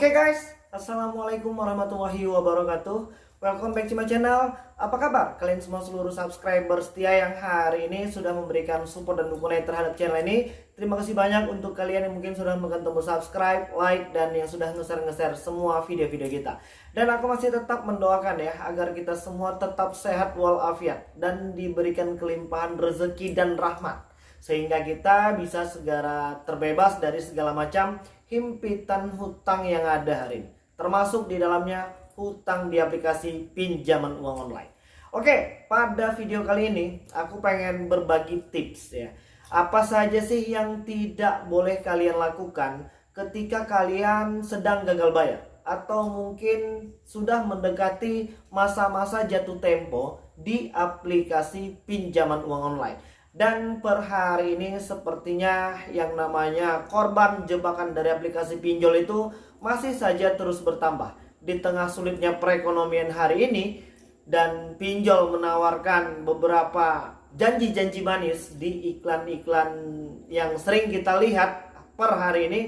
Oke guys, Assalamualaikum warahmatullahi wabarakatuh. Welcome back to my channel. Apa kabar? Kalian semua seluruh subscriber setia yang hari ini sudah memberikan support dan dukungan terhadap channel ini. Terima kasih banyak untuk kalian yang mungkin sudah menekan tombol subscribe, like, dan yang sudah nge-share-nge-share semua video-video kita. Dan aku masih tetap mendoakan ya Agar kita semua tetap sehat walafiat Dan diberikan kelimpahan rezeki dan rahmat sehingga kita bisa segera terbebas dari segala macam himpitan hutang yang ada hari ini. Termasuk di dalamnya hutang di aplikasi pinjaman uang online. Oke pada video kali ini aku pengen berbagi tips ya. Apa saja sih yang tidak boleh kalian lakukan ketika kalian sedang gagal bayar? Atau mungkin sudah mendekati masa-masa jatuh tempo di aplikasi pinjaman uang online dan per hari ini sepertinya yang namanya korban jebakan dari aplikasi pinjol itu masih saja terus bertambah. Di tengah sulitnya perekonomian hari ini dan pinjol menawarkan beberapa janji-janji manis di iklan-iklan yang sering kita lihat per hari ini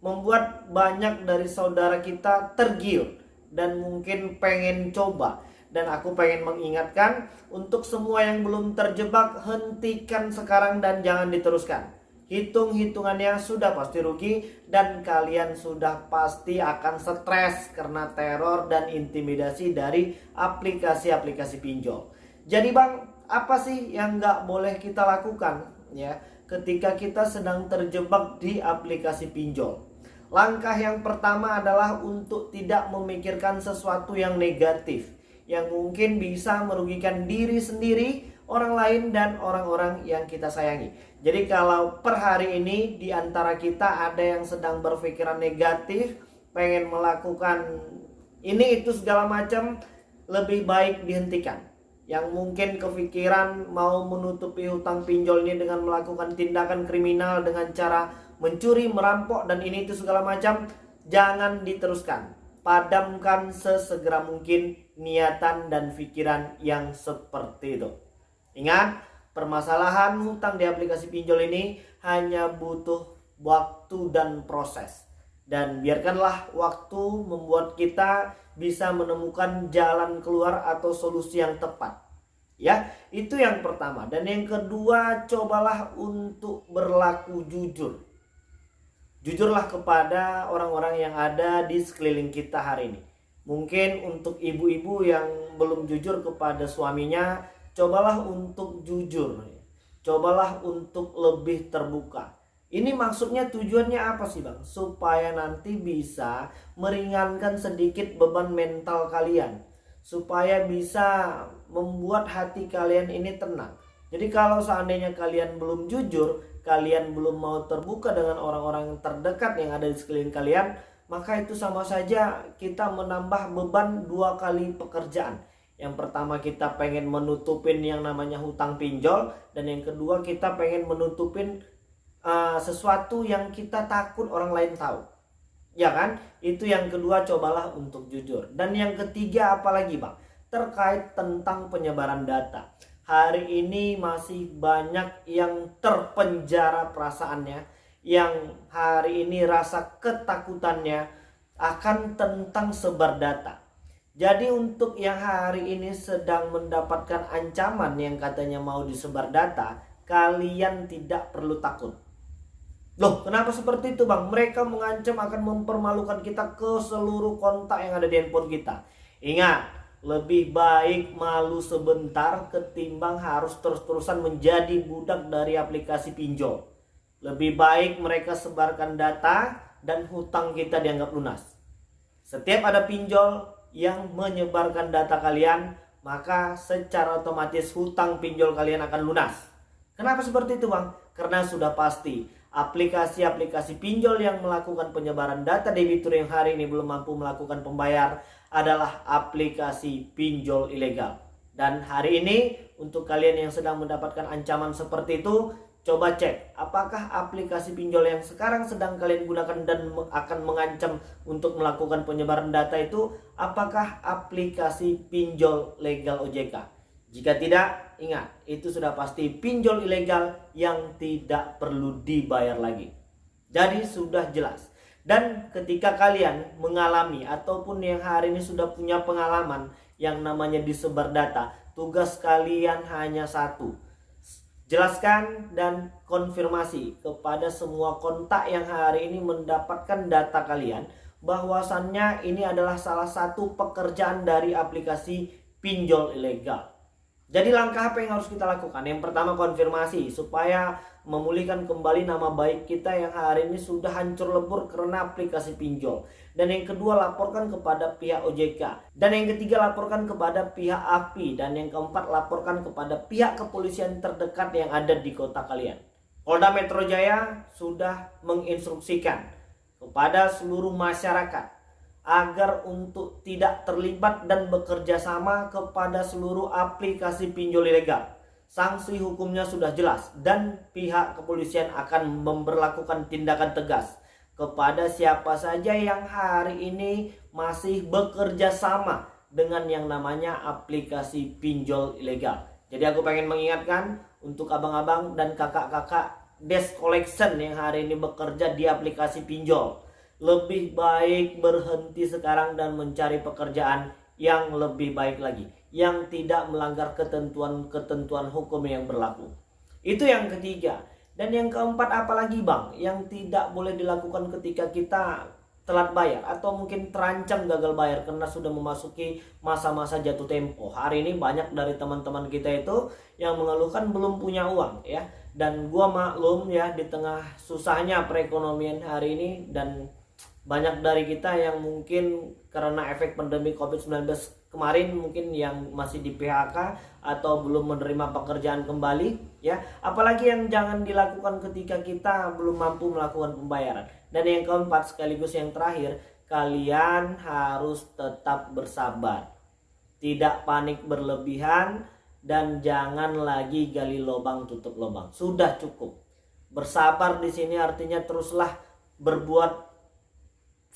membuat banyak dari saudara kita tergiur dan mungkin pengen coba dan aku pengen mengingatkan untuk semua yang belum terjebak hentikan sekarang dan jangan diteruskan. Hitung-hitungannya sudah pasti rugi dan kalian sudah pasti akan stres karena teror dan intimidasi dari aplikasi-aplikasi pinjol. Jadi bang, apa sih yang nggak boleh kita lakukan ya ketika kita sedang terjebak di aplikasi pinjol? Langkah yang pertama adalah untuk tidak memikirkan sesuatu yang negatif yang mungkin bisa merugikan diri sendiri, orang lain dan orang-orang yang kita sayangi. Jadi kalau per hari ini di antara kita ada yang sedang berpikiran negatif, pengen melakukan ini itu segala macam, lebih baik dihentikan. Yang mungkin kepikiran mau menutupi hutang pinjol ini dengan melakukan tindakan kriminal dengan cara mencuri, merampok dan ini itu segala macam, jangan diteruskan padamkan sesegera mungkin niatan dan pikiran yang seperti itu. Ingat, permasalahan hutang di aplikasi pinjol ini hanya butuh waktu dan proses. Dan biarkanlah waktu membuat kita bisa menemukan jalan keluar atau solusi yang tepat. Ya, itu yang pertama. Dan yang kedua, cobalah untuk berlaku jujur. Jujurlah kepada orang-orang yang ada di sekeliling kita hari ini. Mungkin untuk ibu-ibu yang belum jujur kepada suaminya, cobalah untuk jujur. Cobalah untuk lebih terbuka. Ini maksudnya tujuannya apa sih bang? Supaya nanti bisa meringankan sedikit beban mental kalian. Supaya bisa membuat hati kalian ini tenang. Jadi kalau seandainya kalian belum jujur, kalian belum mau terbuka dengan orang-orang terdekat yang ada di sekeliling kalian, maka itu sama saja kita menambah beban dua kali pekerjaan. Yang pertama kita pengen menutupin yang namanya hutang pinjol dan yang kedua kita pengen menutupin uh, sesuatu yang kita takut orang lain tahu. Ya kan? Itu yang kedua cobalah untuk jujur. Dan yang ketiga apalagi Bang? Terkait tentang penyebaran data hari ini masih banyak yang terpenjara perasaannya yang hari ini rasa ketakutannya akan tentang sebar data. Jadi untuk yang hari ini sedang mendapatkan ancaman yang katanya mau disebar data, kalian tidak perlu takut. Loh, kenapa seperti itu bang? Mereka mengancam akan mempermalukan kita ke seluruh kontak yang ada di handphone kita. Ingat, lebih baik malu sebentar ketimbang harus terus-terusan menjadi budak dari aplikasi pinjol. Lebih baik mereka sebarkan data dan hutang kita dianggap lunas. Setiap ada pinjol yang menyebarkan data kalian, maka secara otomatis hutang pinjol kalian akan lunas. Kenapa seperti itu bang? Karena sudah pasti aplikasi-aplikasi pinjol yang melakukan penyebaran data debitur yang hari ini belum mampu melakukan pembayar adalah aplikasi pinjol ilegal. Dan hari ini untuk kalian yang sedang mendapatkan ancaman seperti itu, coba cek apakah aplikasi pinjol yang sekarang sedang kalian gunakan dan akan mengancam untuk melakukan penyebaran data itu apakah aplikasi pinjol legal OJK. Jika tidak, ingat itu sudah pasti pinjol ilegal yang tidak perlu dibayar lagi. Jadi sudah jelas Dan ketika kalian mengalami ataupun yang hari ini sudah punya pengalaman yang namanya disebar data, tugas kalian hanya satu. Jelaskan dan konfirmasi kepada semua kontak yang hari ini mendapatkan data kalian bahwasannya ini adalah salah satu pekerjaan dari aplikasi pinjol ilegal. Jadi langkah apa yang harus kita lakukan? Yang pertama konfirmasi supaya memulihkan kembali nama baik kita yang hari ini sudah hancur lebur karena aplikasi pinjol. Dan yang kedua laporkan kepada pihak OJK. Dan yang ketiga laporkan kepada pihak API. Dan yang keempat laporkan kepada pihak kepolisian terdekat yang ada di kota kalian. Polda Metro Jaya sudah menginstruksikan kepada seluruh masyarakat agar untuk tidak terlibat dan bekerja sama kepada seluruh aplikasi pinjol ilegal sanksi hukumnya sudah jelas dan pihak kepolisian akan memperlakukan tindakan tegas kepada siapa saja yang hari ini masih bekerja sama dengan yang namanya aplikasi pinjol ilegal. Jadi aku pengen mengingatkan untuk abang-abang dan kakak-kakak desk collection yang hari ini bekerja di aplikasi pinjol. Lebih baik berhenti sekarang dan mencari pekerjaan yang lebih baik lagi yang tidak melanggar ketentuan-ketentuan hukum yang berlaku. Itu yang ketiga. Dan yang keempat apalagi bang yang tidak boleh dilakukan ketika kita telat bayar atau mungkin terancam gagal bayar karena sudah memasuki masa-masa jatuh tempo. Hari ini banyak dari teman-teman kita itu yang mengeluhkan belum punya uang ya. Dan gua maklum ya di tengah susahnya perekonomian hari ini dan banyak dari kita yang mungkin karena efek pandemi Covid-19 kemarin mungkin yang masih di PHK atau belum menerima pekerjaan kembali ya. Apalagi yang jangan dilakukan ketika kita belum mampu melakukan pembayaran. Dan yang keempat sekaligus yang terakhir kalian harus tetap bersabar. Tidak panik berlebihan dan jangan lagi gali lubang tutup lubang. Sudah cukup. Bersabar di sini artinya teruslah berbuat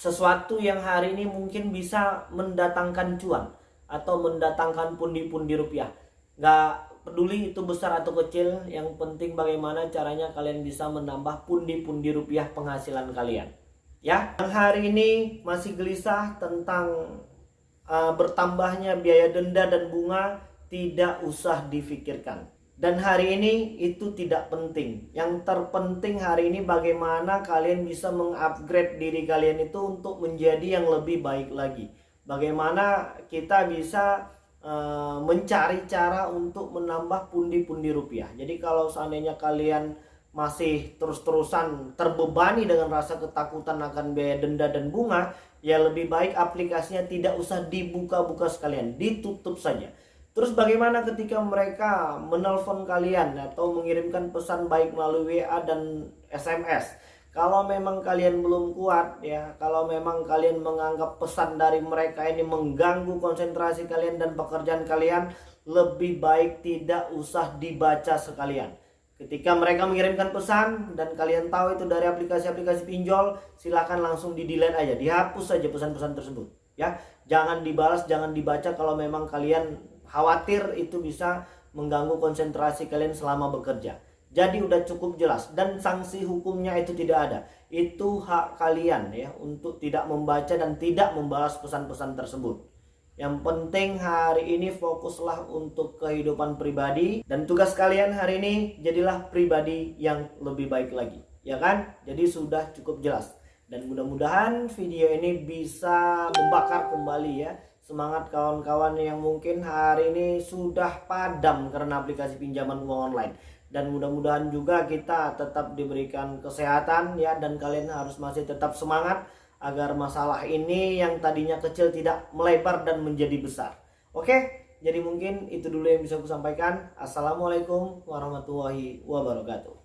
sesuatu yang hari ini mungkin bisa mendatangkan cuan atau mendatangkan pundi-pundi rupiah. Gak peduli itu besar atau kecil, yang penting bagaimana caranya kalian bisa menambah pundi-pundi rupiah penghasilan kalian. Ya, yang hari ini masih gelisah tentang uh, bertambahnya biaya denda dan bunga tidak usah difikirkan. Dan hari ini itu tidak penting. Yang terpenting hari ini bagaimana kalian bisa mengupgrade diri kalian itu untuk menjadi yang lebih baik lagi bagaimana kita bisa uh, mencari cara untuk menambah pundi-pundi rupiah. Jadi kalau seandainya kalian masih terus-terusan terbebani dengan rasa ketakutan akan biaya denda dan bunga, ya lebih baik aplikasinya tidak usah dibuka-buka sekalian, ditutup saja. Terus bagaimana ketika mereka menelpon kalian atau mengirimkan pesan baik melalui WA dan SMS? kalau memang kalian belum kuat ya kalau memang kalian menganggap pesan dari mereka ini mengganggu konsentrasi kalian dan pekerjaan kalian lebih baik tidak usah dibaca sekalian ketika mereka mengirimkan pesan dan kalian tahu itu dari aplikasi-aplikasi pinjol silahkan langsung di delete aja dihapus saja pesan-pesan tersebut ya jangan dibalas jangan dibaca kalau memang kalian khawatir itu bisa mengganggu konsentrasi kalian selama bekerja jadi udah cukup jelas dan sanksi hukumnya itu tidak ada. Itu hak kalian ya untuk tidak membaca dan tidak membalas pesan-pesan tersebut. Yang penting hari ini fokuslah untuk kehidupan pribadi dan tugas kalian hari ini jadilah pribadi yang lebih baik lagi. Ya kan? Jadi sudah cukup jelas. Dan mudah-mudahan video ini bisa membakar kembali ya semangat kawan-kawan yang mungkin hari ini sudah padam karena aplikasi pinjaman uang online dan mudah-mudahan juga kita tetap diberikan kesehatan ya dan kalian harus masih tetap semangat agar masalah ini yang tadinya kecil tidak melebar dan menjadi besar. Oke, jadi mungkin itu dulu yang bisa aku sampaikan. Assalamualaikum warahmatullahi wabarakatuh.